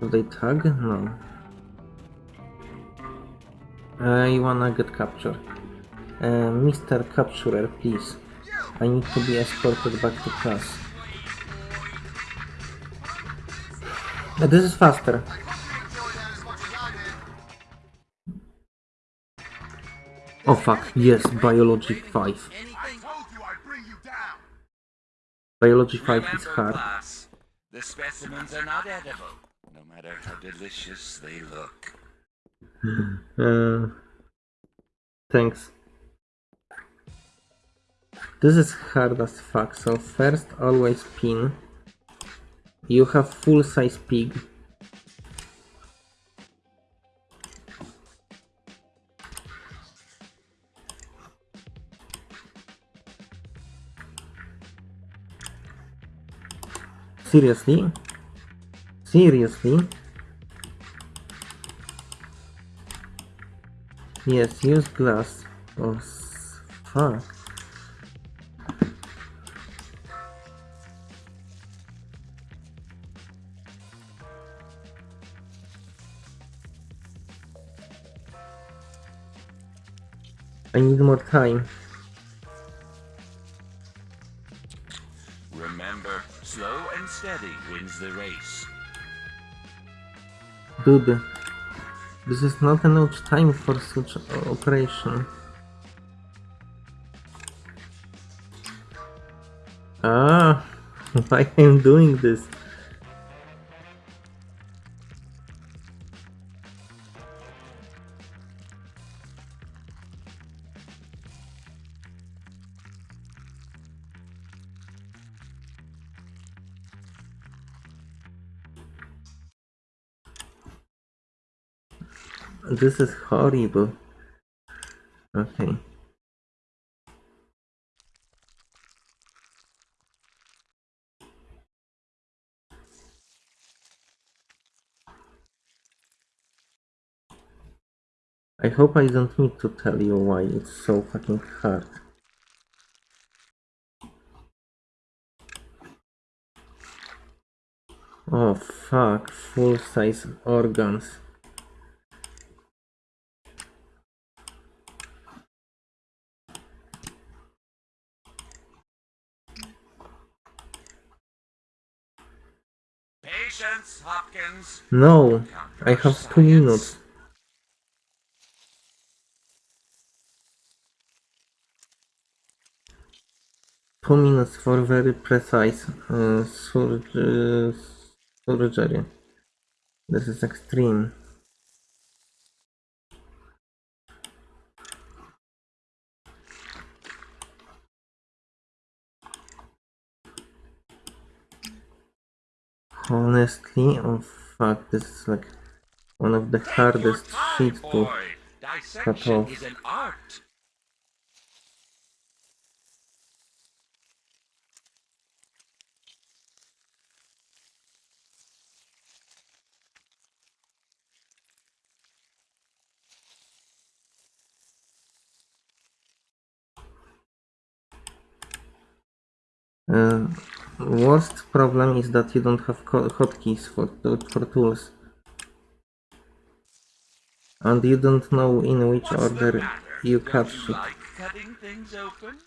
Do they tag? No. I wanna get captured. Uh, Mr. Capturer, please. I need to be escorted back to class. Uh, this is faster. Oh fuck, yes, Biology 5. Biology 5 is hard. the specimens are not edible, matter how delicious they look. Uh, thanks. This is hard as fuck, so first always pin. You have full size pig. Seriously? Seriously? Yes, use glass. Oh, fuck. I need more time. Remember, slow and steady wins the race. Dude, this is not enough time for such operation. Ah, why I'm doing this? This is horrible. Okay. I hope I don't need to tell you why it's so fucking hard. Oh fuck, full size organs. Patience, Hopkins. No, I have two minutes. Two minutes for very precise uh, surg- surgery. This is extreme. Honestly, oh fuck, this is like one of the Take hardest shit to. Dissection off. is an art. Uh, worst problem is that you don't have hotkeys for for tools, and you don't know in which What's order you Don't cut you shit. like cutting things open?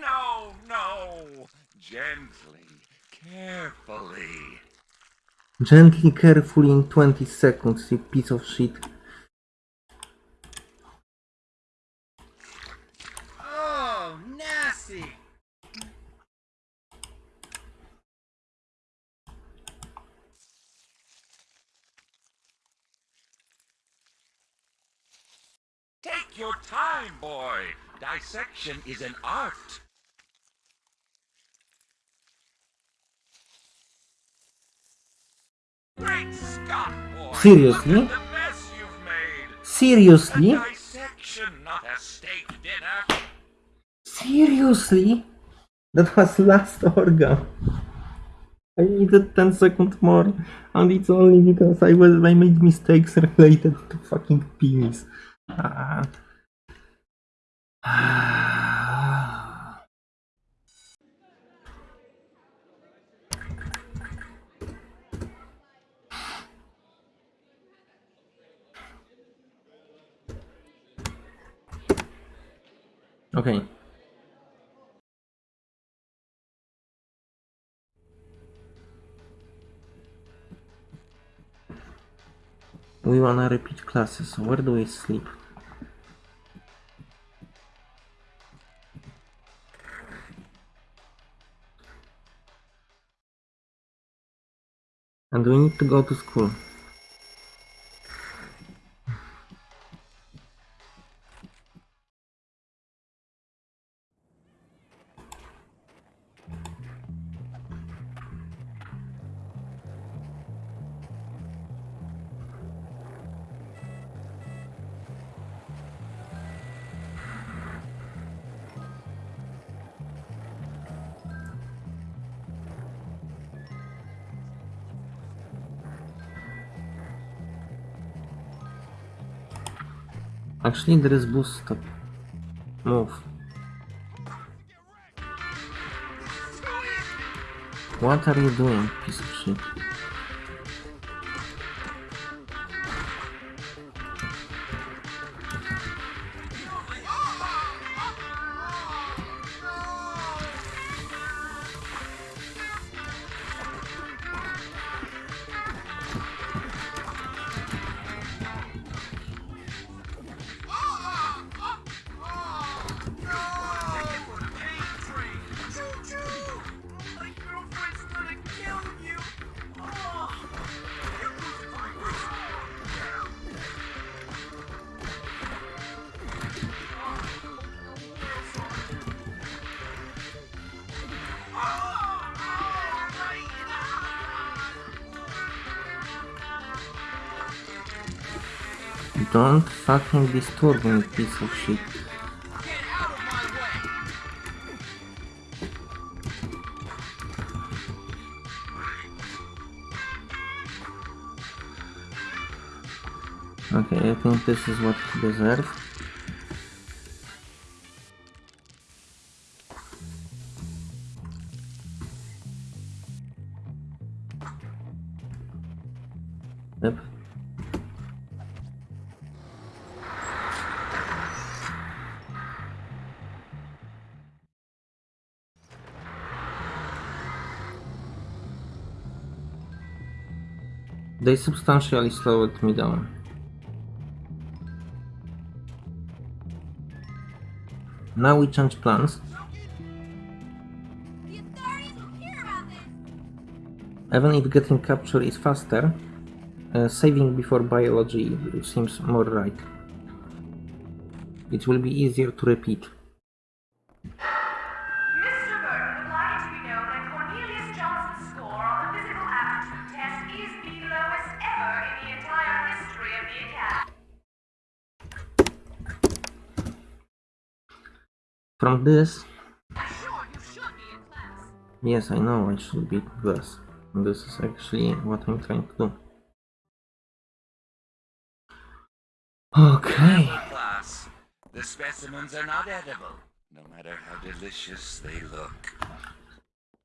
No, no. Gently, carefully. Gently, carefully in 20 seconds, you piece of shit. Oh, nasty. Take your time, boy. Dissection is an art. Great Scott, boy. Seriously? Look at the mess you've made. Seriously? A dissection, not a steak dinner. Seriously? That was last organ. I needed 10 seconds more, and it's only because I was I made mistakes related to fucking penis. Ah. okay. We wanna repeat classes, where do we sleep? We need to go to school. Actually, there is stop. Move. What are you doing, piece of shit? Don't fucking disturb me, piece of shit. Okay, I think this is what he deserves. They substantially slowed me down. Now we change plans. Even if getting captured is faster, uh, saving before biology seems more right. It will be easier to repeat. From this, Sure, you should be in class. yes, I know I should be this. This is actually what I'm trying to do. Okay. Class, the specimens are not edible, no matter how delicious they look.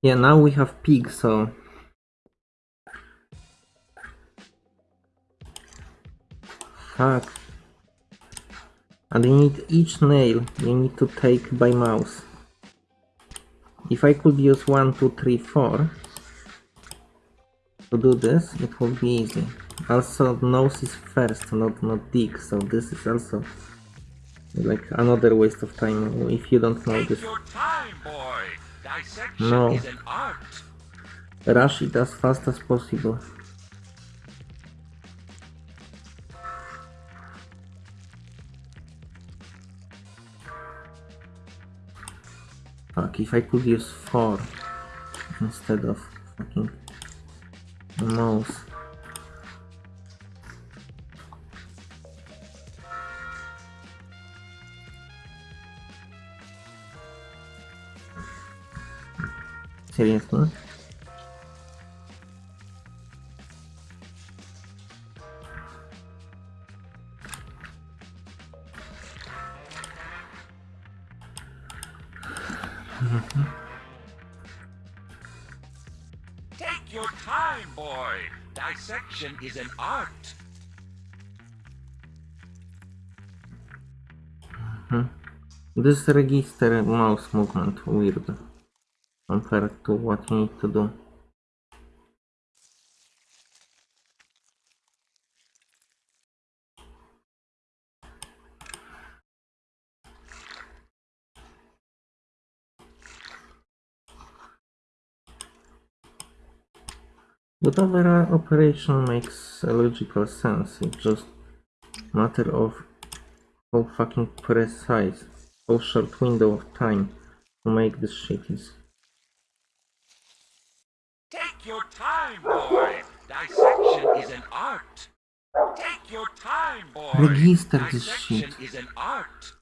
Yeah, now we have pig, so fuck. And you need each nail you need to take by mouse. If I could use one, two, three, four to do this, it would be easy. Also, nose is first, not not dick, so this is also like another waste of time if you don't know this. time, No. is an art. Rush it as fast as possible. Fuck, if I could use four instead of fucking a mouse. Seriously? Mm-hmm. Take your time, boy. Dissection is an art. Mm-hmm. This register mouse movement weird compared to what you need to do. But overall operation makes logical sense. It's just matter of how fucking precise, how short window of time to make this shit is. Take your time, boy. Dissection is an art. Take your time, boy. Register this Dissection shit. is an art.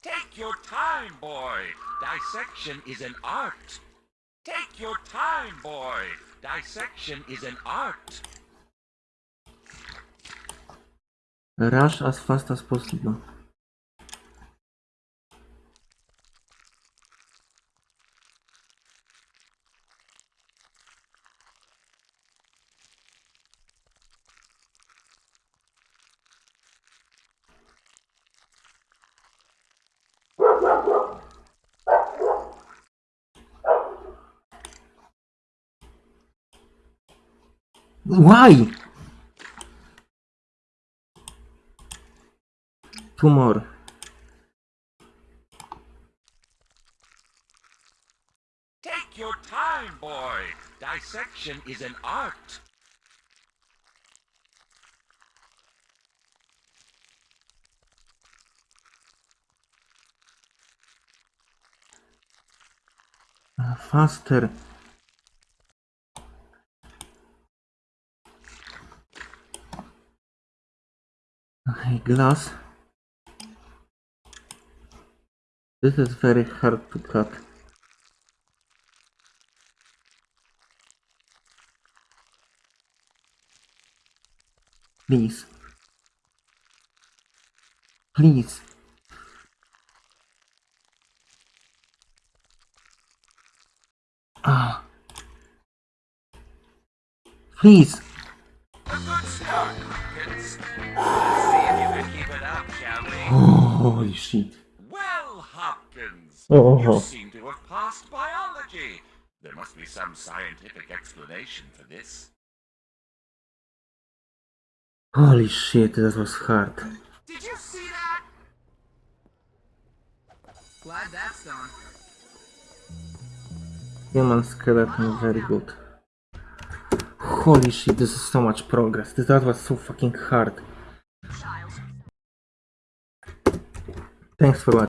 Take your time, boy. Dissection is an art. Take your time, boy. Dissection is an art. Rush as fast as possible. Why? Two more. Take your time, boy. Dissection is an art. Faster. Glass. This is very hard to cut. Please. Please. Ah. Please. Holy shit. Well, Hopkins, Oh. oh you oh. seem to have passed biology. There must be some scientific explanation for this. Holy shit, that was hard. Did you see that? Glad that's done. Human skeleton, very good. Holy shit, this is so much progress. This- That was so fucking hard. Thanks for watching.